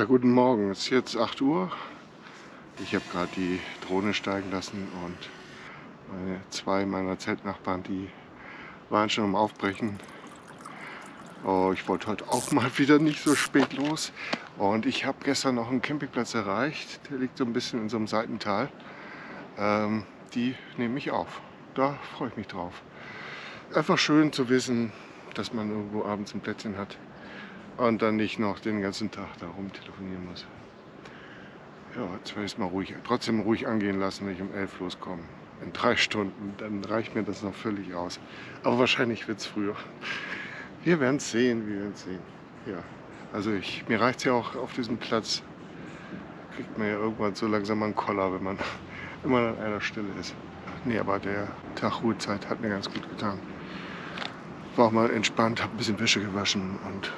Ja, guten Morgen. Es ist jetzt 8 Uhr. Ich habe gerade die Drohne steigen lassen und meine, zwei meiner Zeltnachbarn, die waren schon am Aufbrechen. Oh, ich wollte heute auch mal wieder nicht so spät los. Und ich habe gestern noch einen Campingplatz erreicht. Der liegt so ein bisschen in so einem Seitental. Ähm, die nehme ich auf. Da freue ich mich drauf. Einfach schön zu wissen, dass man irgendwo abends ein Plätzchen hat und dann nicht noch den ganzen Tag da rum telefonieren muss. Ja, jetzt werde ich es mal ruhig, trotzdem ruhig angehen lassen, wenn ich um 11 loskomme. In drei Stunden, dann reicht mir das noch völlig aus. Aber wahrscheinlich wird es früher. Wir werden es sehen, wir werden es sehen. Ja, also ich, mir reicht es ja auch auf diesem Platz. Kriegt man ja irgendwann so langsam einen Koller, wenn man immer an einer Stelle ist. Nee, aber der Tag Ruhezeit hat mir ganz gut getan. War auch mal entspannt, habe ein bisschen Wäsche gewaschen und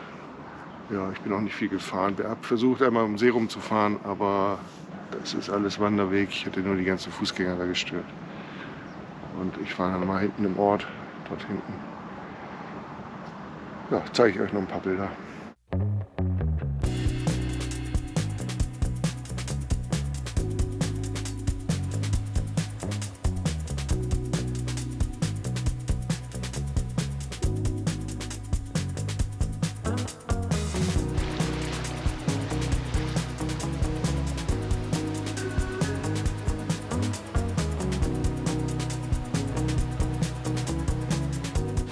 ja, ich bin auch nicht viel gefahren. Ich habe versucht, einmal um See rumzufahren, aber das ist alles Wanderweg. Ich hatte nur die ganzen Fußgänger da gestört. Und ich war dann mal hinten im Ort, dort hinten. Ja, zeige ich euch noch ein paar Bilder.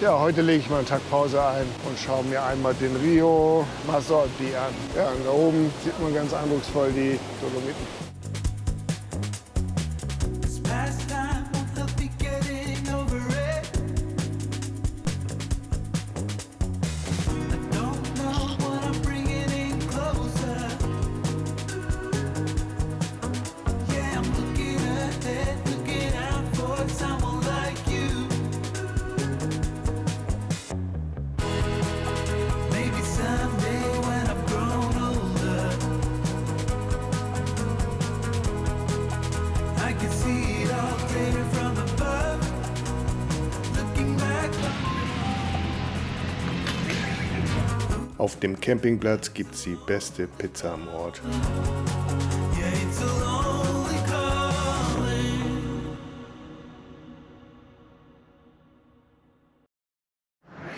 Ja, heute lege ich mal einen Tag Pause ein und schaue mir einmal den Rio Masordi an. Ja, und da oben sieht man ganz eindrucksvoll die Dolomiten. Auf dem Campingplatz gibt es die beste Pizza am Ort.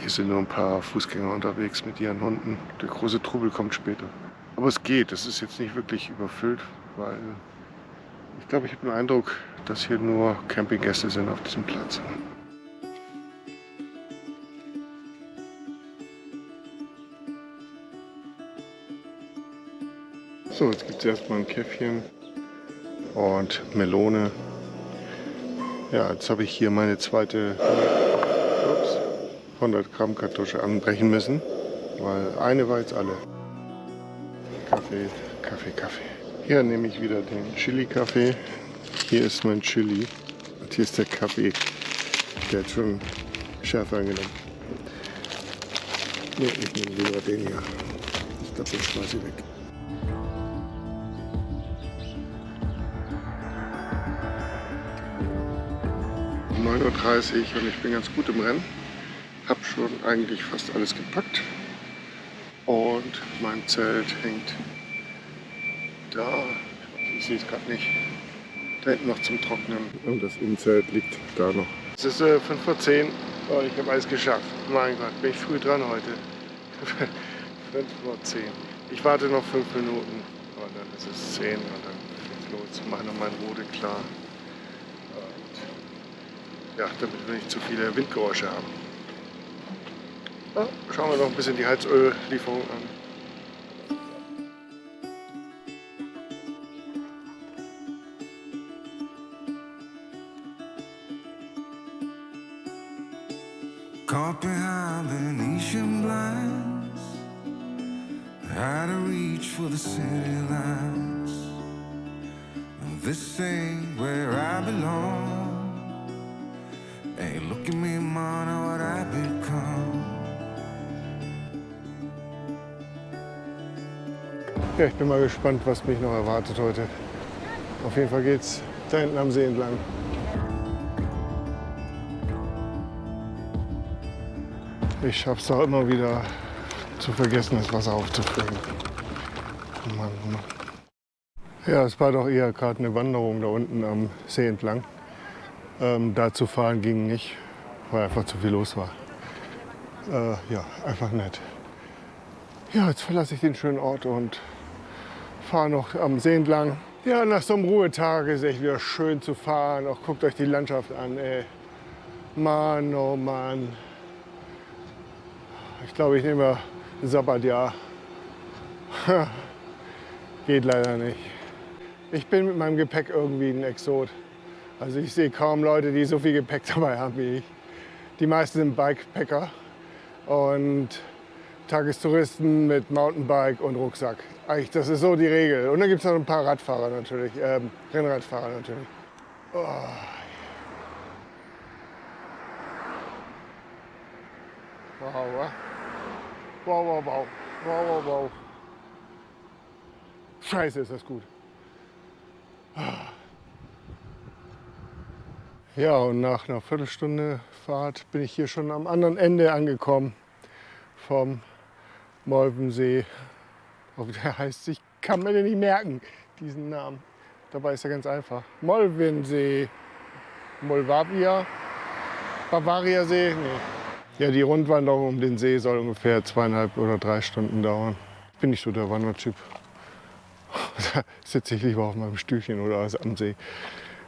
Hier sind nur ein paar Fußgänger unterwegs mit ihren Hunden. Der große Trubel kommt später. Aber es geht, es ist jetzt nicht wirklich überfüllt, weil ich glaube, ich habe den Eindruck, dass hier nur Campinggäste sind auf diesem Platz. So, jetzt gibt es erstmal ein Käffchen und Melone. Ja, jetzt habe ich hier meine zweite 100 Gramm Kartusche anbrechen müssen, weil eine war jetzt alle. Kaffee, Kaffee, Kaffee. Hier nehme ich wieder den Chili-Kaffee. Hier ist mein Chili und hier ist der Kaffee. Der hat schon Schärfe angenommen. Ne, ich nehme lieber den hier. Ich glaube, den schmeiße ich weg. 9.30 Uhr und ich bin ganz gut im Rennen. Habe schon eigentlich fast alles gepackt. Und mein Zelt hängt da. Ich sehe es gerade nicht. Da hinten noch zum Trocknen. Und das Innenzelt liegt da noch. Es ist äh, 5 vor 10 und ich habe alles geschafft. Mein Gott, bin ich früh dran heute. 5 vor 10. Ich warte noch 5 Minuten und dann ist es 10 und dann geht's los. Mache noch mein Rode klar ja, damit wir nicht zu viele Windgeräusche haben. Ja, schauen wir noch ein bisschen die Heizöllieferung an. Caught behind Venetian blinds Had to reach for the city lights This ain't where I belong Hey, look at me, man, what I become. Ja, ich bin mal gespannt, was mich noch erwartet heute. Auf jeden Fall geht's da hinten am See entlang. Ich schaff's doch immer wieder zu vergessen, das Wasser aufzufüllen. Mann, Mann. Ja, es war doch eher gerade eine Wanderung da unten am See entlang. Ähm, da zu fahren ging nicht, weil einfach zu viel los war. Äh, ja, einfach nett. Ja, jetzt verlasse ich den schönen Ort und fahre noch am See entlang. Ja, nach so einem Ruhetag ist echt wieder schön zu fahren. Auch guckt euch die Landschaft an, ey. Mann, oh Mann. Ich glaube, ich nehme ein Sabbatjahr. Geht leider nicht. Ich bin mit meinem Gepäck irgendwie ein Exot. Also ich sehe kaum Leute, die so viel Gepäck dabei haben wie ich. Die meisten sind Bikepacker und Tagestouristen mit Mountainbike und Rucksack. Eigentlich, das ist so die Regel. Und dann gibt es noch ein paar Radfahrer natürlich, ähm, Rennradfahrer natürlich. Oh. Wow, wow, wow, wow, wow, wow, wow. Scheiße, ist das gut. Ja, und nach einer Viertelstunde Fahrt bin ich hier schon am anderen Ende angekommen vom Molvensee. Der heißt, ich kann mir den nicht merken, diesen Namen. Dabei ist er ganz einfach. Molvensee, Molvavia, Bavaria-See, nee. Ja, die Rundwanderung um den See soll ungefähr zweieinhalb oder drei Stunden dauern. Ich bin nicht so der Wandertyp. Da sitze ich lieber auf meinem Stühlchen oder am See.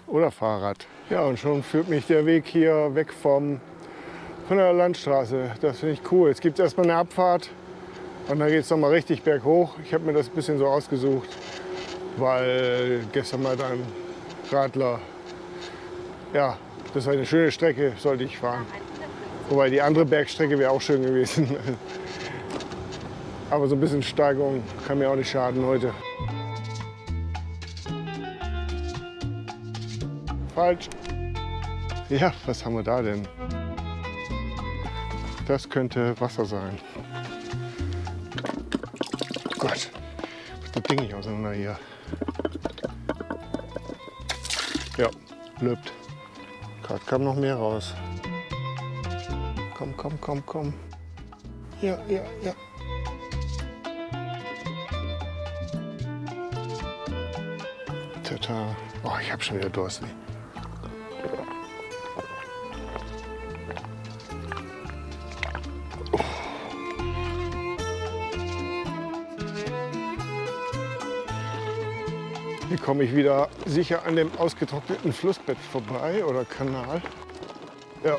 Oder Fahrrad. Ja, und schon führt mich der Weg hier weg vom, von der Landstraße. Das finde ich cool. Jetzt gibt es erstmal eine Abfahrt und dann geht es nochmal richtig berghoch. Ich habe mir das ein bisschen so ausgesucht, weil gestern mal ein Radler, ja, das war eine schöne Strecke, sollte ich fahren. Wobei die andere Bergstrecke wäre auch schön gewesen. Aber so ein bisschen Steigerung kann mir auch nicht schaden heute. Falsch. Ja, was haben wir da denn? Das könnte Wasser sein. Oh Gott, was Ding ich auseinander hier. Ja, löbt. Gerade kam noch mehr raus. Komm, komm, komm, komm. Ja, ja, ja. Tata. Oh, ich habe schon wieder Durst. Hier komme ich wieder sicher an dem ausgetrockneten Flussbett vorbei oder Kanal. Ja.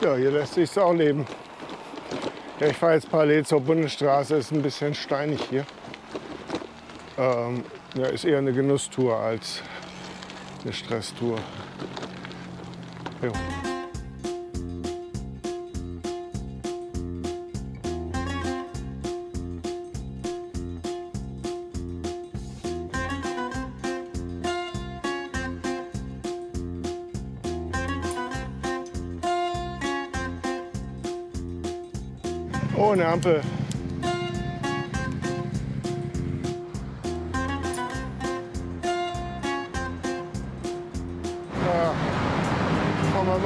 Ja, hier lässt sich auch leben. Ja, ich fahre jetzt parallel zur Bundesstraße, ist ein bisschen steinig hier. Ähm, ja, ist eher eine Genusstour als eine Stresstour. Jo. Ohne Ampel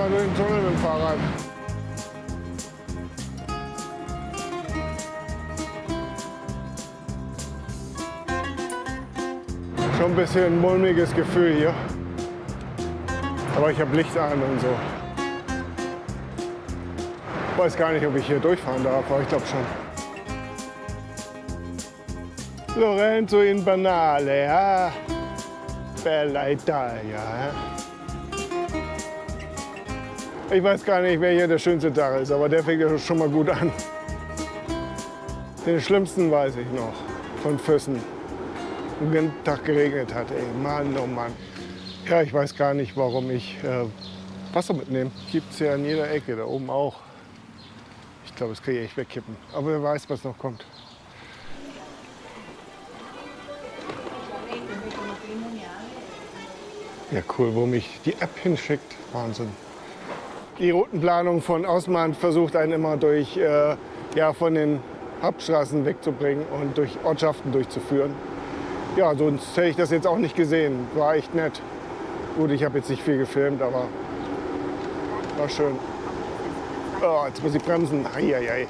mal durch den Tunnel mit dem Fahrrad. Schon ein bisschen ein mulmiges Gefühl hier. Aber ich habe Licht an und so. Ich weiß gar nicht, ob ich hier durchfahren darf, aber ich glaube schon. Lorenzo in Banale, ja. Bella Italia. Ich weiß gar nicht, wer hier der schönste Tag ist, aber der fängt ja schon mal gut an. Den schlimmsten weiß ich noch, von Füssen. Den Tag geregnet hat, ey, Mann, oh Mann. Ja, ich weiß gar nicht, warum ich äh, Wasser mitnehme. Gibt es ja an jeder Ecke, da oben auch. Ich glaube, das kann ich echt wegkippen. Aber wer weiß, was noch kommt. Ja, cool, wo mich die App hinschickt. Wahnsinn. Die Routenplanung von Ausmann versucht einen immer durch, äh, ja, von den Hauptstraßen wegzubringen und durch Ortschaften durchzuführen. Ja, sonst hätte ich das jetzt auch nicht gesehen. War echt nett. Gut, ich habe jetzt nicht viel gefilmt, aber war schön. Oh, jetzt muss ich bremsen. Eieiei.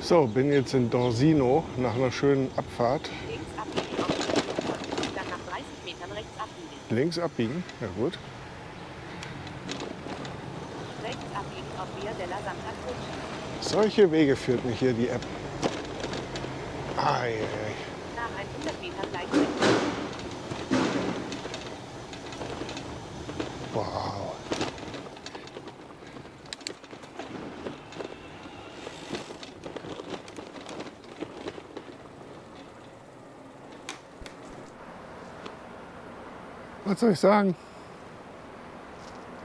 So, bin jetzt in Dorsino nach einer schönen Abfahrt. Links abbiegen auf die Dann nach 30 Metern rechts abbiegen. Links abbiegen, ja gut. Rechts abbiegen auf Via della Santa Croce. Solche Wege führt mich hier die App. Eieiei. Nach 100 Metern gleich rechts. Wow. Was soll ich sagen?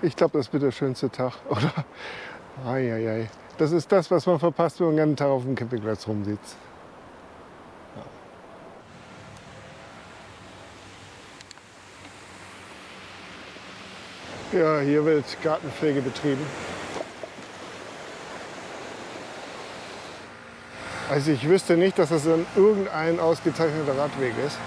Ich glaube, das wird der schönste Tag, oder? Eieiei. Das ist das, was man verpasst, wenn man den ganzen Tag auf dem Campingplatz rumsitzt. Ja, hier wird Gartenpflege betrieben. Also ich wüsste nicht, dass das ein irgendein ausgezeichneter Radweg ist.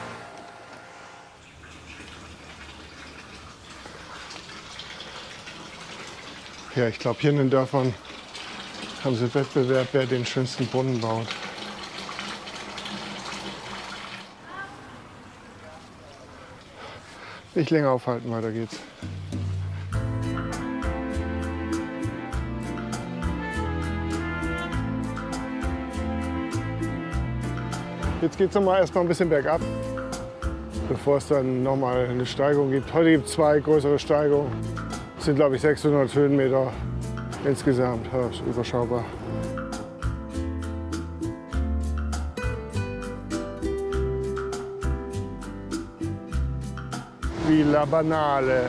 Ja, ich glaube, hier in den Dörfern haben sie Wettbewerb, wer den schönsten Brunnen baut. Nicht länger aufhalten, weiter geht's. Jetzt geht es nochmal erstmal ein bisschen bergab, bevor es dann nochmal eine Steigung gibt. Heute gibt es zwei größere Steigungen. Sind, glaube ich, 600 Höhenmeter insgesamt. Ja, ist überschaubar. Villa Banale.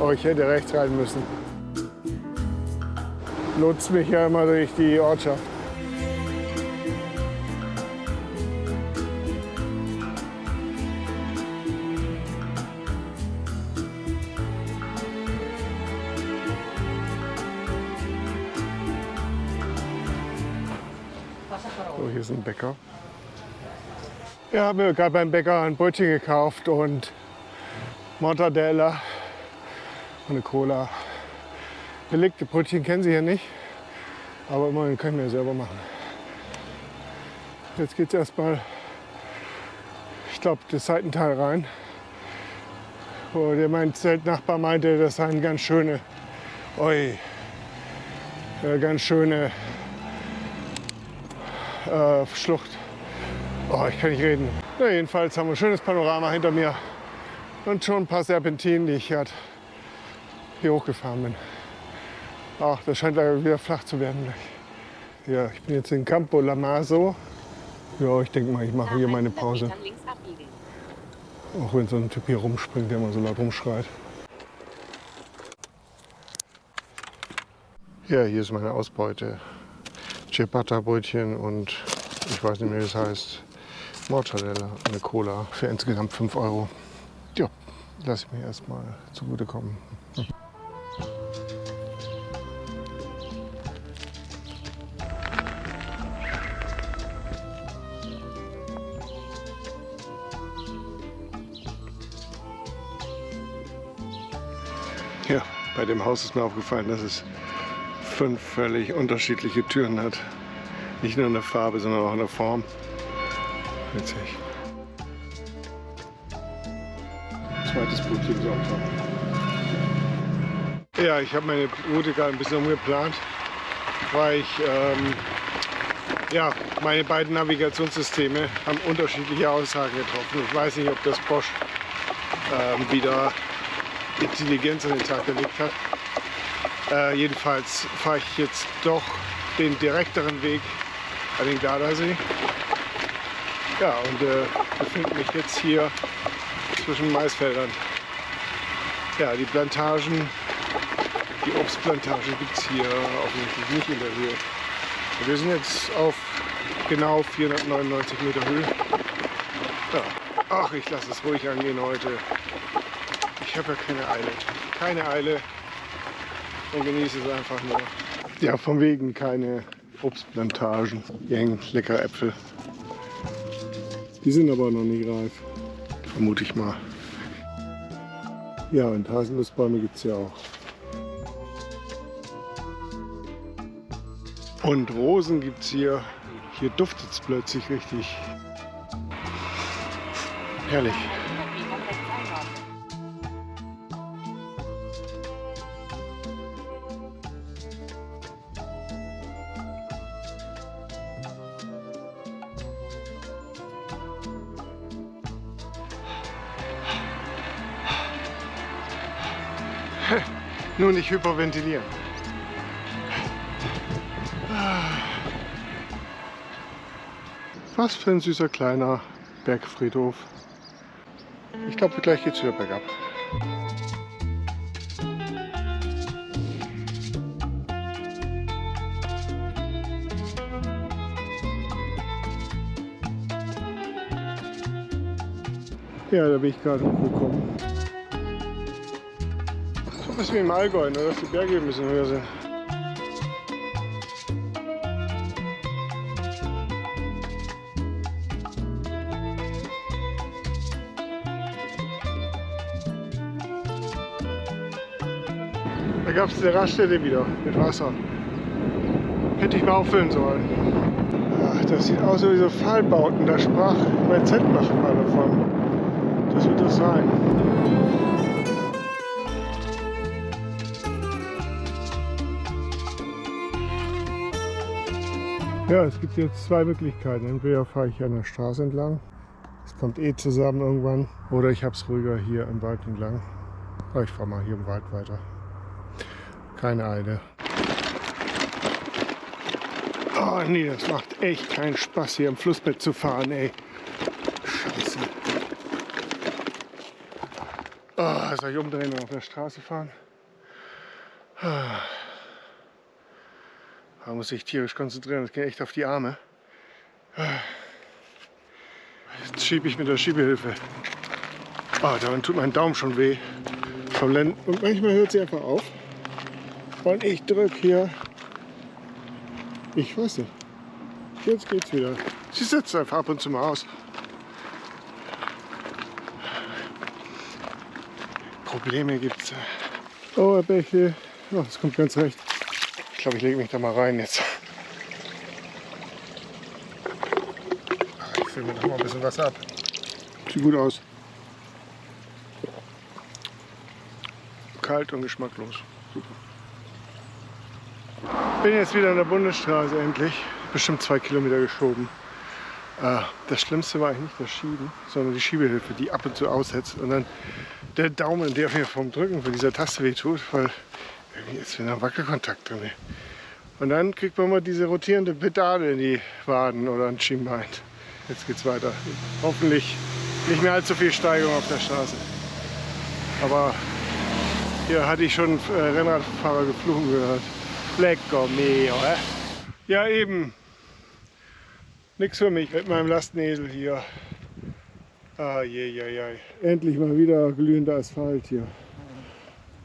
Oh, ich hätte rechts rein müssen. Lotst mich ja immer durch die Ortschaft. So, hier ist ein Bäcker. Ja, habe mir gerade beim Bäcker ein Brötchen gekauft und Mortadella und eine Cola. Belegte Brötchen kennen Sie hier nicht, aber immerhin kann ich mir selber machen. Jetzt geht es erstmal, ich glaube, das Seitental rein. Wo der mein Zeltnachbar meinte, das sei eine ganz schöne, oi, äh, ganz schöne äh, Schlucht. Oh, ich kann nicht reden. Na, jedenfalls haben wir ein schönes Panorama hinter mir und schon ein paar Serpentinen, die ich hier hochgefahren bin. Ach, das scheint wieder flach zu werden gleich. Ja, ich bin jetzt in Campo Lamaso. Ja, ich denke mal, ich mache hier meine 100 Pause. Auch wenn so ein Typ hier rumspringt, der immer so laut rumschreit. Ja, hier ist meine Ausbeute. Ciabatta-Brötchen und ich weiß nicht mehr, wie es heißt. Mortadella, eine Cola für insgesamt 5 Euro. Ja, lasse ich mir erstmal zugutekommen. Ja, bei dem Haus ist mir aufgefallen, dass es fünf völlig unterschiedliche Türen hat. Nicht nur in der Farbe, sondern auch in der Form. Witzig. Zweites Brötchen Sonntag. Ja, ich habe meine Route gerade ein bisschen umgeplant, weil ich, ähm, ja, meine beiden Navigationssysteme haben unterschiedliche Aussagen getroffen. Ich weiß nicht, ob das Bosch ähm, wieder Intelligenz an den Tag gelegt hat. Äh, jedenfalls fahre ich jetzt doch den direkteren Weg an den Gardasee. Ja, und äh, befinde mich jetzt hier zwischen Maisfeldern. Ja, die Plantagen Die Obstplantage gibt es hier offensichtlich nicht in der Höhe. Wir sind jetzt auf genau 499 Meter Höhe. Ja. Ach, ich lasse es ruhig angehen heute. Ich habe ja keine Eile. Keine Eile und genieße es einfach nur. Ja, von wegen keine Obstplantagen. Hier hängen leckere Äpfel. Die sind aber noch nicht reif. Vermute ich mal. Ja, und Haselnussbäume gibt es ja auch. Und Rosen gibt es hier. Hier duftet es plötzlich richtig. Herrlich. Nur nicht hyperventilieren. Was für ein süßer kleiner Bergfriedhof. Ich glaube, gleich geht's wieder bergab. Ja, da bin ich gerade hochgekommen. Bisschen wie im Allgäu, nur dass die Berge ein bisschen höher sind. Da gab es eine Raststätte wieder mit Wasser. Hätte ich mal auffüllen sollen. Ach, das sieht aus wie so Pfahlbauten. Da sprach mein Z-Macher mal davon. Das wird das sein. Ja, es gibt jetzt zwei Möglichkeiten. Entweder fahre ich an der Straße entlang, es kommt eh zusammen irgendwann, oder ich habe es ruhiger hier im Wald entlang. Aber ich fahre mal hier im Wald weiter. Keine Eile. Oh nee, das macht echt keinen Spaß hier im Flussbett zu fahren, ey. Scheiße. Oh, soll ich umdrehen und auf der Straße fahren? Ah. Da muss ich tierisch konzentrieren, das geht echt auf die Arme. Jetzt schiebe ich mit der Schiebehilfe. Oh, daran tut mein Daumen schon weh. Vom Und manchmal hört sie einfach auf. Und ich drücke hier. Ich weiß nicht. Jetzt geht's wieder. Sie setzt einfach ab und zu mal aus. Probleme gibt's. Oh, Herr Bächle. Oh, das kommt ganz recht. Ich glaube, ich lege mich da mal rein jetzt. Ich fülle mir noch mal ein bisschen was ab. Sieht gut aus. Kalt und geschmacklos. Super. Bin jetzt wieder an der Bundesstraße endlich. Bestimmt zwei Kilometer geschoben. Äh, Das Schlimmste war eigentlich nicht das Schieben, sondern die Schiebehilfe, die ab und zu aussetzt. Und dann der Daumen, der mir vom Drücken von dieser Taste weh tut, weil irgendwie ist wieder ein Wackelkontakt drin. Und dann kriegt man mal diese rotierende Pedale in die Waden oder ein Schienbein. Jetzt geht's weiter. Hoffentlich nicht mehr allzu viel Steigung auf der Straße. Aber hier hatte ich schon äh, Rennradfahrer geflogen gehört. Lecker mio, äh? Ja eben. Nix für mich mit meinem Lastenesel hier. Ah, je, je, je. Endlich mal wieder glühender Asphalt hier.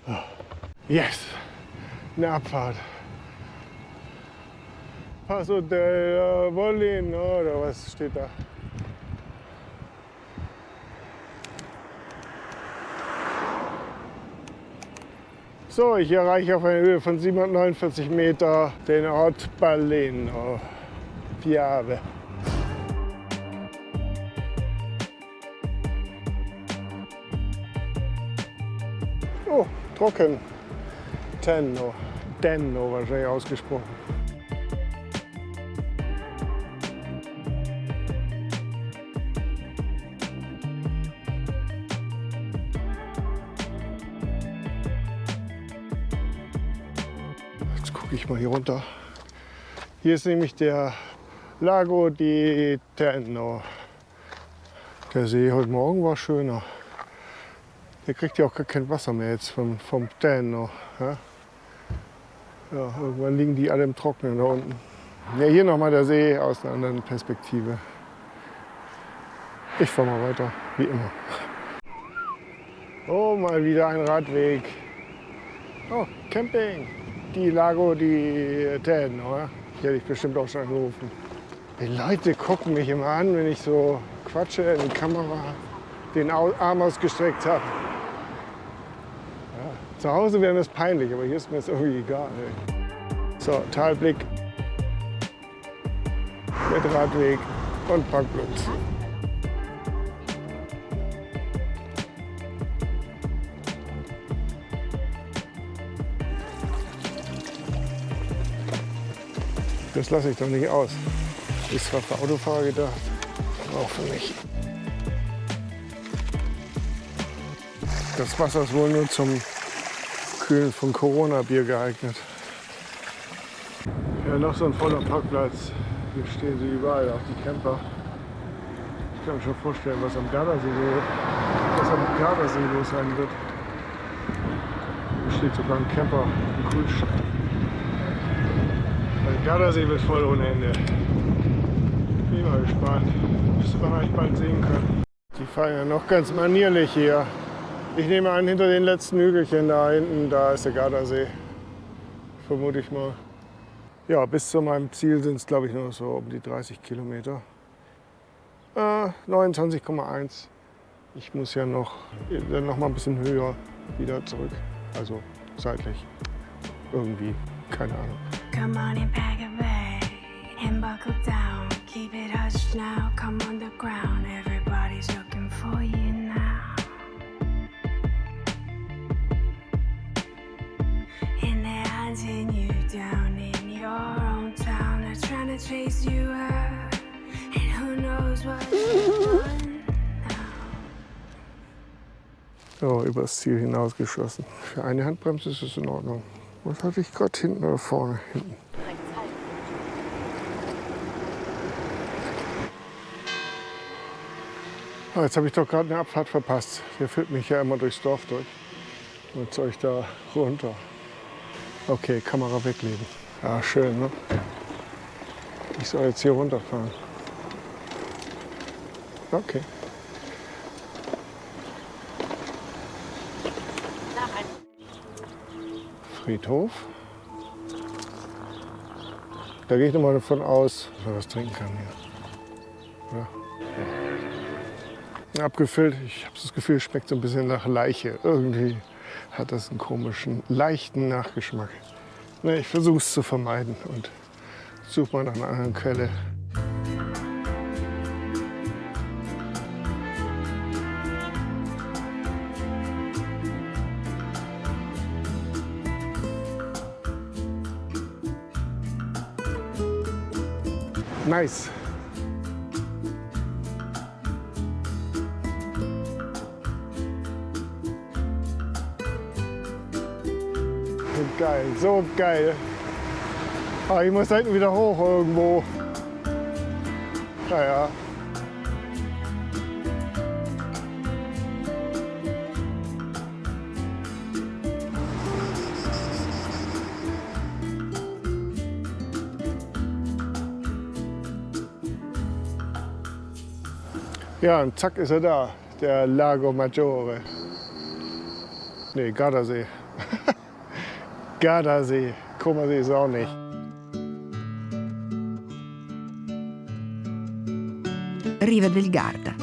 Ah. Yes! Eine Abfahrt. Paso del Volin, oder was steht da? So, ich erreiche auf einer Höhe von 749 Meter den Ort Baleno. Piave. Oh, trocken. Tenno. Denno wahrscheinlich ausgesprochen. Hier runter. Hier ist nämlich der Lago di Tenno. Der See heute Morgen war schöner. Der kriegt ja auch gar kein Wasser mehr jetzt vom, vom Tenno. Ja? Ja, irgendwann liegen die alle im Trocknen da unten. Ja, hier nochmal der See aus einer anderen Perspektive. Ich fahre mal weiter, wie immer. Oh, mal wieder ein Radweg. Oh, Camping. Die Lago di Ten, oder? Hier hätte ich bestimmt auch schon angerufen. Die Leute gucken mich immer an, wenn ich so quatsche in die Kamera, den Arm ausgestreckt habe. Ja, zu Hause wäre mir das peinlich, aber hier ist mir das irgendwie egal. Ey. So, Talblick mit Radweg und Parkplatz. Das lasse ich doch nicht aus. Ist zwar für Autofahrer gedacht, aber auch für mich. Das Wasser ist wohl nur zum Kühlen von Corona-Bier geeignet. Ja, noch so ein voller Parkplatz. Hier stehen sie überall, auch die Camper. Ich kann mir schon vorstellen, was am Gardasee, was am Gardasee los sein wird. Hier steht sogar ein Camper im Kühlschrank. Gardasee wird voll ohne Ende. Bin mal gespannt. Müsste man eigentlich bald sehen können. Die fahren ja noch ganz manierlich hier. Ich nehme an, hinter den letzten Hügelchen da hinten, da ist der Gardasee. Vermute ich mal. Ja, bis zu meinem Ziel sind es, glaube ich, nur so um die 30 Kilometer. Äh, 29,1. Ich muss ja noch, dann noch mal ein bisschen höher wieder zurück. Also seitlich. Irgendwie. Keine Ahnung. Come on and pack a and buckle down. Keep it now. Come on the ground. Everybody's looking for you now. And they're hunting you down in your own town. They're trying to chase you. And who knows what So, übers Ziel hinausgeschossen. Für eine Handbremse ist es in Ordnung. Was hatte ich gerade hinten oder vorne? Hinten. Oh, jetzt habe ich doch gerade eine Abfahrt verpasst. Der führt mich ja immer durchs Dorf durch. Und soll ich da runter? Okay, Kamera weglegen. Ja, schön, ne? Ich soll jetzt hier runterfahren. Okay. Friedhof. Da gehe ich nochmal davon aus, dass man was trinken kann hier. Ja. Abgefüllt, ich habe das Gefühl, schmeckt so ein bisschen nach Leiche. Irgendwie hat das einen komischen, leichten Nachgeschmack. Ich versuche es zu vermeiden und suche mal nach einer anderen Quelle. Nice. Geil, so geil. Ah, ich muss hinten wieder hoch irgendwo. Naja. Ja, und zack ist er da, der Lago Maggiore. Nee, Gardasee. Gardasee. Kummersee ist auch nicht. Riva del Garda.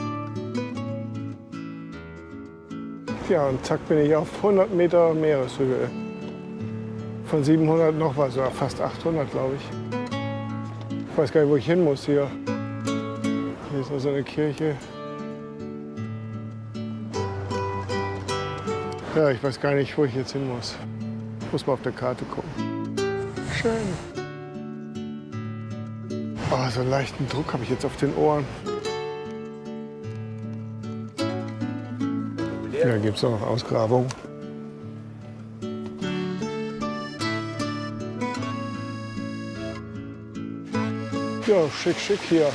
Ja, und zack bin ich auf 100 Meter Meereshöhe. Von 700 noch was, oder fast 800, glaube ich. Ich weiß gar nicht, wo ich hin muss hier. Ist noch so eine Kirche. Ja, ich weiß gar nicht, wo ich jetzt hin muss. Ich muss mal auf der Karte gucken. Schön. Oh, so einen leichten Druck habe ich jetzt auf den Ohren. Ja, gibt es auch noch Ausgrabungen. Ja, schick, schick hier.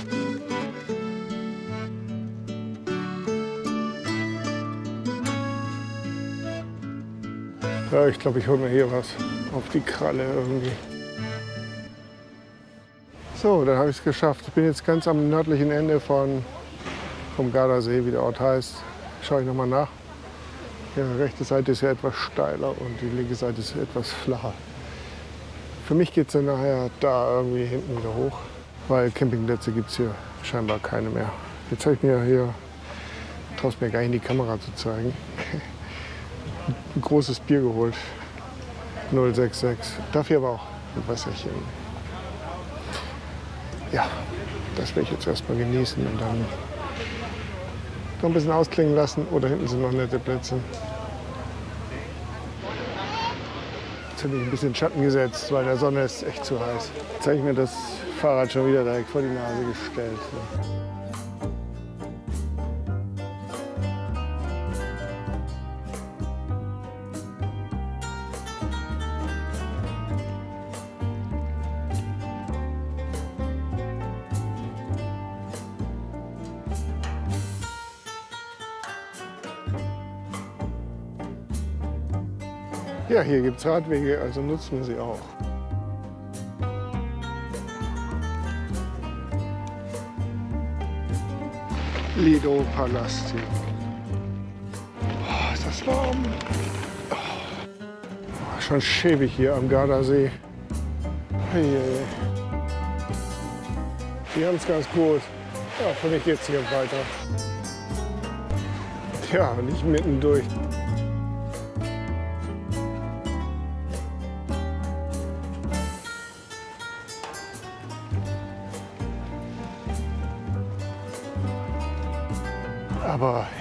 Ja, ich glaube, ich hole mir hier was. auf die Kralle irgendwie. So, dann habe ich es geschafft. Ich bin jetzt ganz am nördlichen Ende von, vom Gardasee, wie der Ort heißt. Schaue ich nochmal nach. Die rechte Seite ist ja etwas steiler und die linke Seite ist etwas flacher. Für mich geht es dann nachher da irgendwie hinten wieder hoch, weil Campingplätze gibt es hier scheinbar keine mehr. Jetzt habe ich mir hier, traue mir gar nicht in die Kamera zu zeigen, ein großes Bier geholt. 066. Dafür aber auch ein Wasserchen. Ja, das werde ich jetzt erstmal genießen und dann noch ein bisschen ausklingen lassen. Oder hinten sind noch nette Plätze. Jetzt habe ich ein bisschen Schatten gesetzt, weil der Sonne ist echt zu heiß. Jetzt habe ich mir das Fahrrad schon wieder direkt vor die Nase gestellt. Ja, hier gibt es Radwege, also nutzen wir sie auch. Lido Palast hier. Oh, ist das warm. Oh, schon schäbig hier am Gardasee. Die haben es ganz gut. Ja, für mich geht's hier weiter. Ja, nicht mittendurch. Aber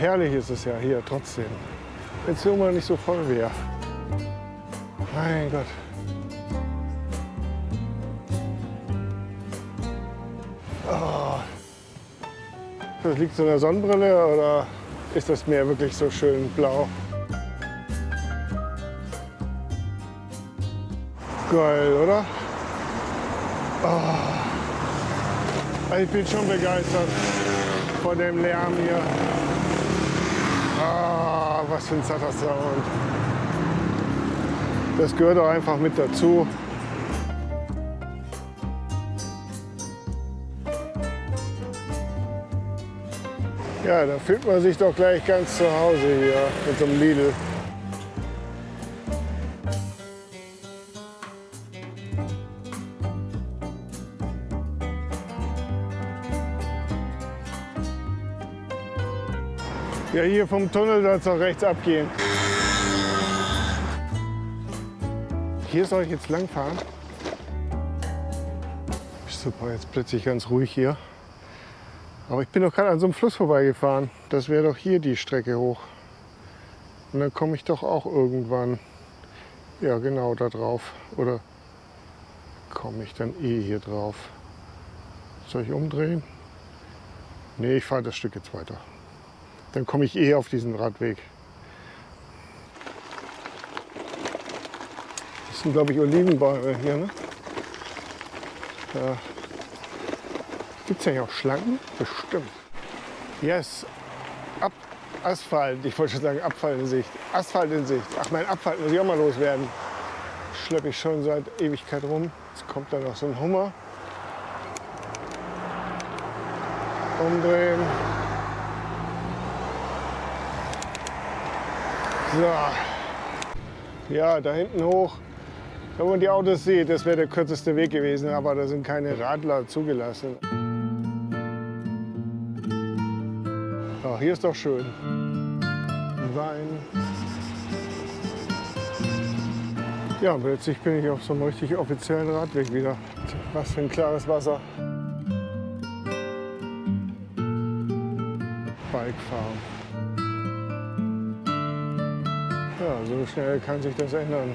herrlich ist es ja hier trotzdem. Wenn es immer nicht so voll wäre. Mein Gott. Oh. Das liegt so in der Sonnenbrille oder ist das Meer wirklich so schön blau? Geil, oder? Oh. Ich bin schon begeistert von dem Lärm hier. Ah, was für ein satter Sound. Das gehört auch einfach mit dazu. Ja, da fühlt man sich doch gleich ganz zu Hause hier mit so einem Lidl. Ja, hier vom Tunnel soll es auch rechts abgehen. Hier soll ich jetzt lang fahren. Super, jetzt plötzlich ganz ruhig hier. Aber ich bin doch gerade an so einem Fluss vorbeigefahren. Das wäre doch hier die Strecke hoch. Und dann komme ich doch auch irgendwann, ja genau, da drauf. Oder komme ich dann eh hier drauf? Soll ich umdrehen? Nee, ich fahre das Stück jetzt weiter. Dann komme ich eh auf diesen Radweg. Das sind, glaube ich, Olivenbäume hier. Ne? Ja. Gibt es ja hier auch Schlangen? Bestimmt. Yes, Ab Asphalt. Ich wollte schon sagen Abfall in Sicht. Asphalt in Sicht. Ach, mein Abfall muss ich auch mal loswerden. Schleppe ich schon seit Ewigkeit rum. Jetzt kommt da noch so ein Hummer. Umdrehen. So. Ja, da hinten hoch. Wenn man die Autos sieht, das wäre der kürzeste Weg gewesen, aber da sind keine Radler zugelassen. Ach, hier ist doch schön. Wein. Ja, plötzlich bin ich auf so einem richtig offiziellen Radweg wieder. Was für ein klares Wasser. Bikefahren. Ja, so schnell kann sich das ändern.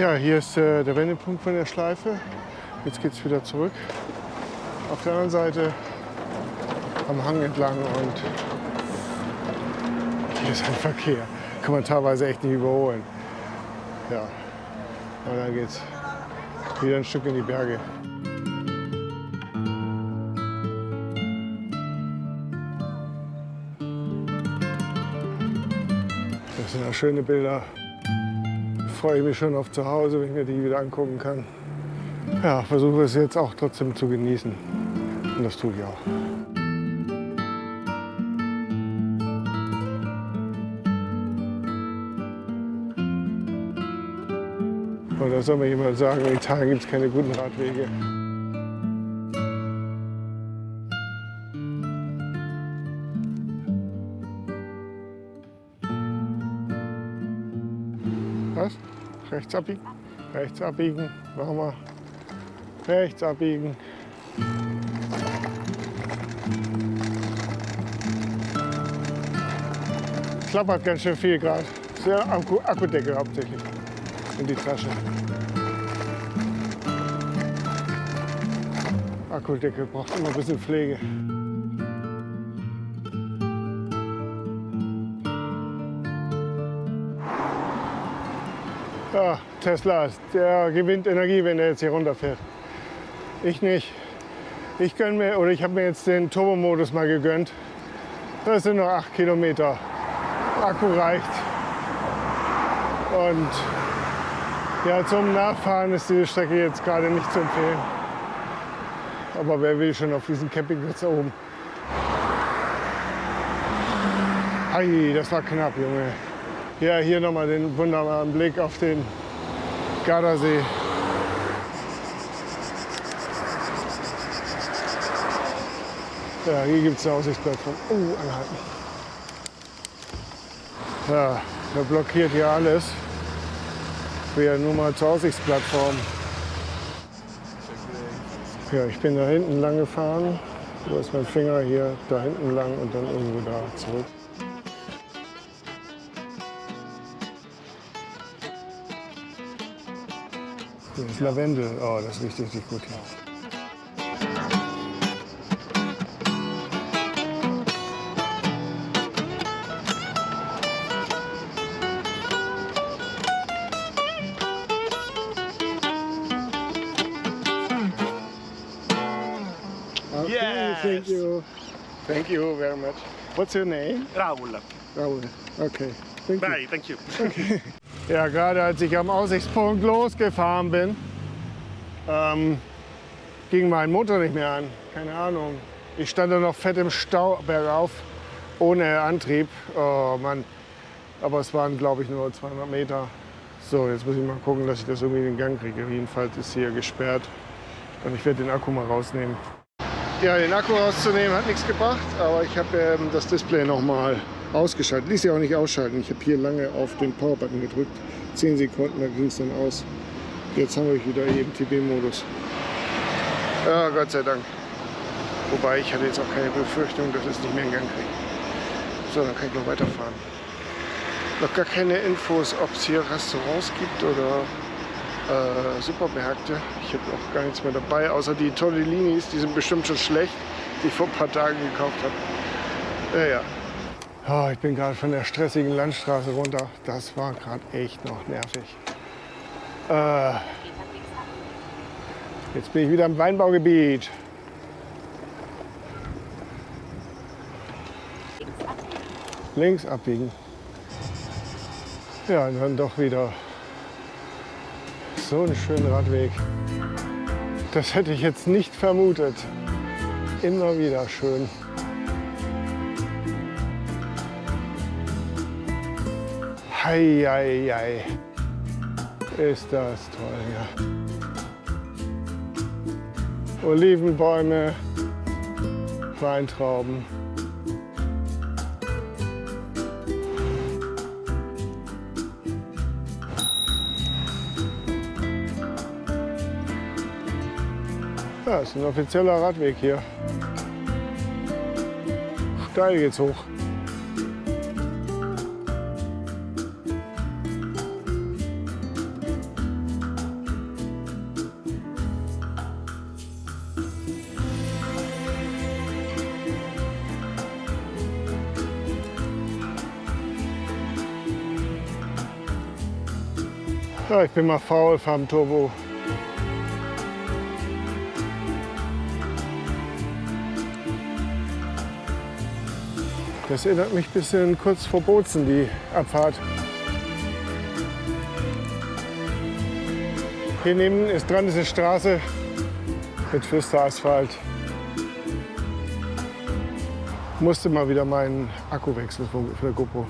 Ja, hier ist äh, der Wendepunkt von der Schleife. Jetzt geht es wieder zurück. Auf der anderen Seite am Hang entlang und hier ist ein Verkehr. Kann man teilweise echt nicht überholen. Ja, und dann geht's wieder ein Stück in die Berge. Das sind ja schöne Bilder. Freue ich mich schon auf zu Hause, wenn ich mir die wieder angucken kann. Ja, versuche es jetzt auch trotzdem zu genießen. Und das tue ich auch. Oder soll mir jemand sagen, in Italien gibt es keine guten Radwege? Rechts abbiegen? Rechts abbiegen. Machen wir. Rechts abbiegen. Klappert ganz schön viel gerade. Sehr Akku Akkudeckel hauptsächlich in die Tasche. Akkudeckel braucht immer ein bisschen Pflege. Ja, Tesla, der gewinnt Energie, wenn er jetzt hier runterfährt. Ich nicht. Ich gönn mir, oder ich habe mir jetzt den Turbo-Modus mal gegönnt. Das sind noch 8 Kilometer. Akku reicht. Und ja, zum Nachfahren ist diese Strecke jetzt gerade nicht zu empfehlen. Aber wer will schon auf diesen Campingplatz oben? Ei, das war knapp, Junge. Ja, hier nochmal den wunderbaren Blick auf den Gardasee. Ja, hier gibt es eine Aussichtsplattform. Oh, anhalten. Ja, der blockiert hier alles. Ich will ja nur mal zur Aussichtsplattform. Ja, ich bin da hinten lang gefahren. Wo ist mein Finger hier? Da hinten lang und dann irgendwo da zurück. Das ist Lavendel. Oh, das riecht richtig gut hier. Okay, Yes. thank you. Thank you very much. What's your name? Raul. Raoul. Okay, thank you. Bye, thank you. Ja, gerade als ich am Aussichtspunkt losgefahren bin, ähm, ging mein Motor nicht mehr an. Keine Ahnung. Ich stand da noch fett im Stau bergauf, ohne Antrieb. Oh Mann. Aber es waren, glaube ich, nur 200 Meter. So, jetzt muss ich mal gucken, dass ich das irgendwie in den Gang kriege. Jedenfalls ist hier gesperrt. Und ich werde den Akku mal rausnehmen. Ja, den Akku rauszunehmen hat nichts gebracht, aber ich habe ähm, das Display noch mal ausgeschaltet. Ließ sich auch nicht ausschalten. Ich habe hier lange auf den Power-Button gedrückt. 10 Sekunden, da ging es dann aus. Jetzt haben wir wieder hier im TB-Modus. Ja, Gott sei Dank. Wobei ich hatte jetzt auch keine Befürchtung, dass es nicht mehr in Gang kriegt. So, dann kann ich noch weiterfahren. Noch gar keine Infos, ob es hier Restaurants gibt oder äh, Supermärkte. Ich habe auch gar nichts mehr dabei, außer die Tortellinis, die sind bestimmt schon schlecht, die ich vor ein paar Tagen gekauft habe. Ja, ja. Oh, ich bin gerade von der stressigen Landstraße runter. Das war gerade echt noch nervig. Äh, jetzt bin ich wieder im Weinbaugebiet. Links abbiegen. Ja, und dann doch wieder so einen schönen Radweg. Das hätte ich jetzt nicht vermutet. Immer wieder schön. Hei, hei, hei. Ist das toll, ja. Olivenbäume, Weintrauben. Ja, ist ein offizieller Radweg hier. Steil geht's hoch. Ich bin mal faul, fahren Turbo. Das erinnert mich ein bisschen kurz vor Bozen, die Abfahrt. Hier neben ist dran diese Straße mit Pflasterasphalt. Musste mal wieder meinen Akku wechseln für der GoPro.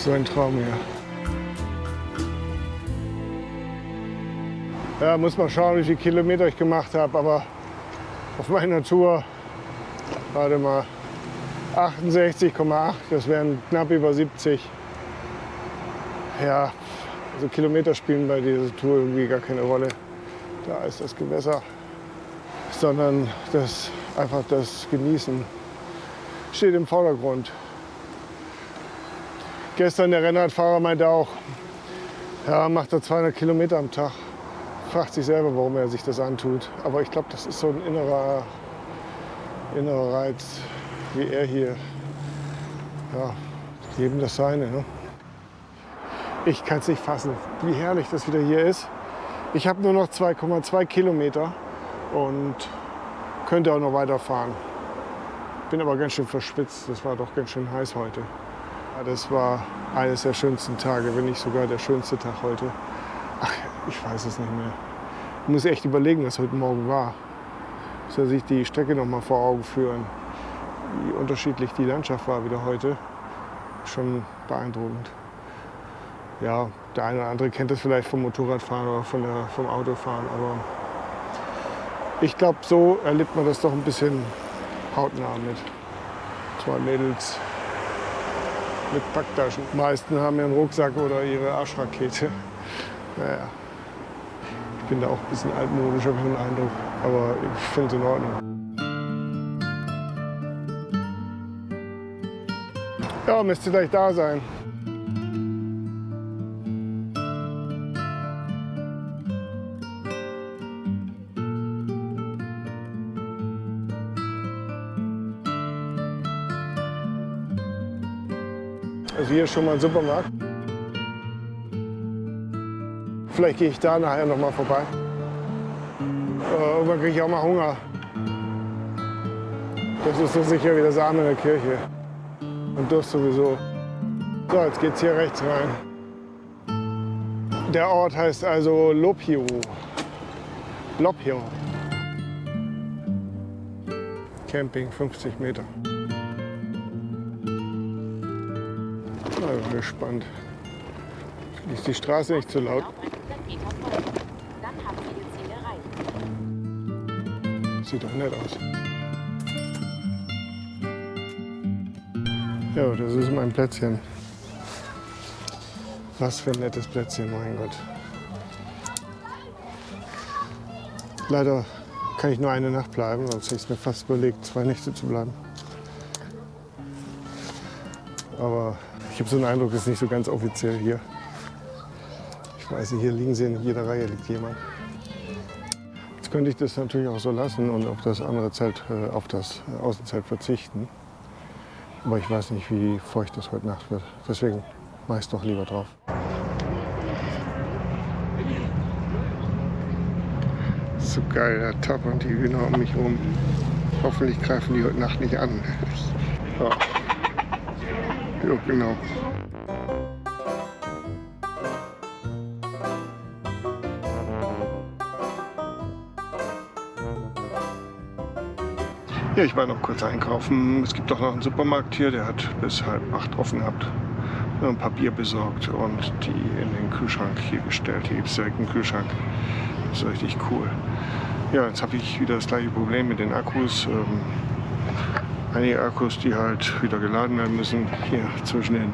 So ein Traum hier. Ja, muss mal schauen, wie viele Kilometer ich gemacht habe, aber auf meiner Tour, warte mal, 68,8, das wären knapp über 70. Ja, also Kilometer spielen bei dieser Tour irgendwie gar keine Rolle. Da ist das Gewässer, sondern das, einfach das Genießen steht im Vordergrund. Gestern der Rennradfahrer meinte auch, ja, macht er 200 Kilometer am Tag. Fragt sich selber, warum er sich das antut. Aber ich glaube, das ist so ein innerer, innerer Reiz, wie er hier. Ja, jedem das seine. Ne? Ich kann es nicht fassen, wie herrlich das wieder hier ist. Ich habe nur noch 2,2 Kilometer und könnte auch noch weiterfahren. Bin aber ganz schön verschwitzt. Das war doch ganz schön heiß heute. Ja, Das war eines der schönsten Tage, wenn nicht sogar der schönste Tag heute. Ach, ich weiß es nicht mehr. Ich muss echt überlegen, was heute Morgen war. Soll sich die Strecke noch mal vor Augen führen, wie unterschiedlich die Landschaft war wieder heute. Schon beeindruckend. Ja, der eine oder andere kennt das vielleicht vom Motorradfahren oder von der, vom Autofahren, aber ich glaube, so erlebt man das doch ein bisschen hautnah mit zwei Mädels mit Packtaschen. Die meisten haben ihren Rucksack oder ihre Arschrakete. Naja, ich bin da auch ein bisschen altmodisch, habe ich den Eindruck. Aber ich finde es in Ordnung. Ja, müsste gleich da sein. Ist schon mal ein Supermarkt. Vielleicht gehe ich da nachher noch mal vorbei. Äh, irgendwann kriege ich auch mal Hunger. Das ist so sicher wie das Arme in der Kirche. Und Durst sowieso. So, jetzt geht's hier rechts rein. Der Ort heißt also Lopio. Lopio. Camping 50 Meter. Gespannt. Ist die Straße nicht zu laut? Auf 100 Meter folgen. Dann haben Sie Ihr Ziel erreicht. Sieht doch nett aus. Ja, das ist mein Plätzchen. Was für ein nettes Plätzchen, mein Gott. Leider kann ich nur eine Nacht bleiben, sonst hätte ich es mir fast überlegt, zwei Nächte zu bleiben. Aber ich habe so einen Eindruck, es ist nicht so ganz offiziell hier. Ich weiß nicht, hier liegen sie in jeder Reihe liegt jemand. Jetzt könnte ich das natürlich auch so lassen und auf das andere Zelt, äh, auf das äh, Außenzelt verzichten. Aber ich weiß nicht, wie feucht das heute Nacht wird. Deswegen mache ich es doch lieber drauf. So geil, Tab und die Hühner um mich rum. Hoffentlich greifen die heute Nacht nicht an. Ja, ja genau. Ja, ich war noch kurz einkaufen. Es gibt doch noch einen Supermarkt hier, der hat bis halb acht offen gehabt. ein paar Bier besorgt und die in den Kühlschrank hier gestellt. Hier gibt es direkt einen Kühlschrank. Das ist richtig cool. Ja, jetzt habe ich wieder das gleiche Problem mit den Akkus. Ähm, einige Akkus, die halt wieder geladen werden müssen. Hier zwischen den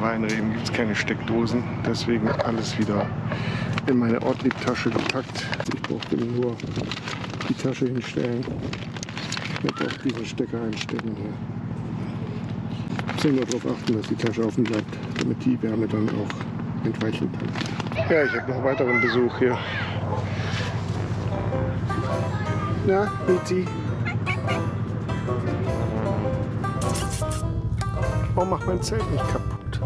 Weinreben gibt es keine Steckdosen. Deswegen alles wieder in meine Ortliebtasche gepackt. Ich brauchte nur die Tasche hinstellen. Jetzt auch diesen Stecker einstecken hier. Muss nur darauf achten, dass die Tasche offen bleibt, damit die Wärme dann auch entweichen kann. Ja, ich habe noch weiteren Besuch hier. Na, Mizi? Warum macht mein Zelt nicht kaputt?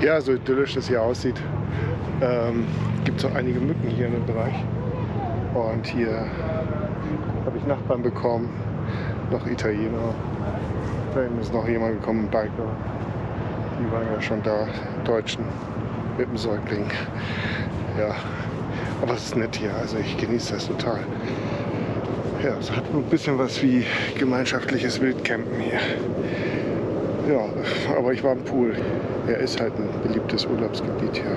Ja, so idyllisch das hier aussieht, ähm, gibt es auch einige Mücken hier in dem Bereich. Und hier habe ich Nachbarn bekommen, noch Italiener. Da hinten ist noch jemand gekommen, ein Biker. Die waren ja schon da, Deutschen, mit dem Säugling. Ja, aber es ist nett hier, also ich genieße das total. Ja, es hat ein bisschen was wie gemeinschaftliches Wildcampen hier. Ja, aber ich war im Pool. Er ist halt ein beliebtes Urlaubsgebiet hier.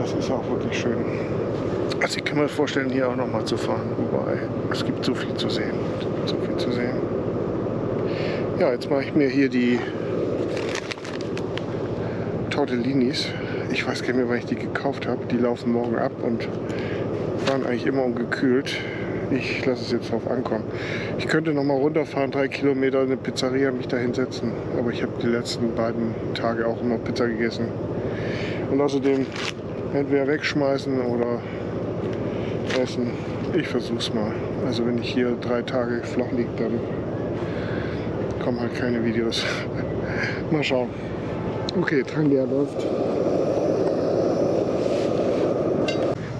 Das ist auch wirklich schön. Also ich kann mir vorstellen, hier auch noch mal zu fahren. Wobei, es gibt so viel zu sehen. So viel zu sehen. Ja, jetzt mache ich mir hier die Tortellinis. Ich weiß gar nicht mehr, wann ich die gekauft habe. Die laufen morgen ab und waren eigentlich immer ungekühlt. Ich lasse es jetzt drauf ankommen. Ich könnte noch mal runterfahren, drei Kilometer in eine Pizzeria, mich da hinsetzen. Aber ich habe die letzten beiden Tage auch immer Pizza gegessen. Und außerdem entweder wegschmeißen oder essen. Ich versuch's mal. Also wenn ich hier drei Tage flach liege, dann kommen halt keine Videos. mal schauen. Okay, Trangia läuft.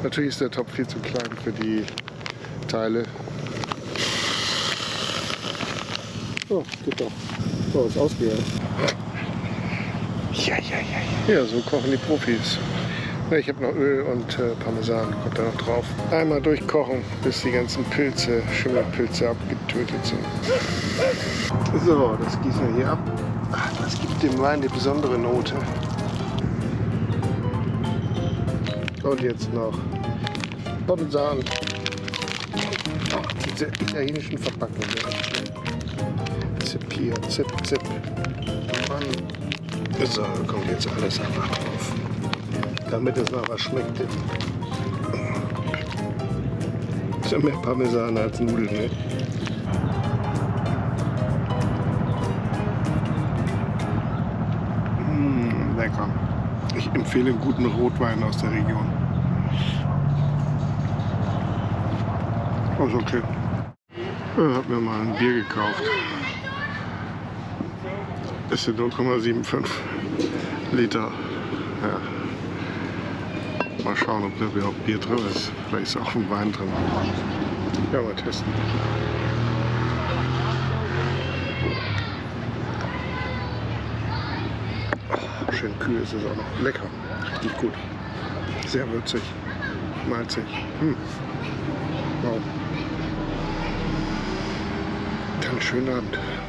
Natürlich ist der Topf viel zu klein für die Teile. Oh, geht doch. Oh, ist ausgegangen. Ja, ja, ja, ja. Ja, so kochen die Profis. Ich habe noch Öl und äh, Parmesan, kommt da noch drauf. Einmal durchkochen, bis die ganzen Pilze, Schimmelpilze abgetötet sind. So, das gießen wir hier ab. Ach, Das gibt dem Wein die besondere Note. Und jetzt noch Parmesan. Diese italienischen Verpackungen. Zip hier, zip, zip. Mann. So, kommt jetzt alles einfach drauf. Damit es noch was schmeckt. Ist ja mehr Parmesan als Nudeln, ne? Mm, lecker. Ich empfehle einen guten Rotwein aus der Region. Ist okay. Ich habe mir mal ein Bier gekauft. Das sind 0,75 Liter. Ja. Mal schauen, ob da überhaupt Bier drin ist. Vielleicht ist auch ein Wein drin. Ja, mal testen. Oh, schön kühl ist es auch noch. Lecker. Richtig gut. Sehr würzig. Malzig. Hm. Wow. Dann einen schönen Abend.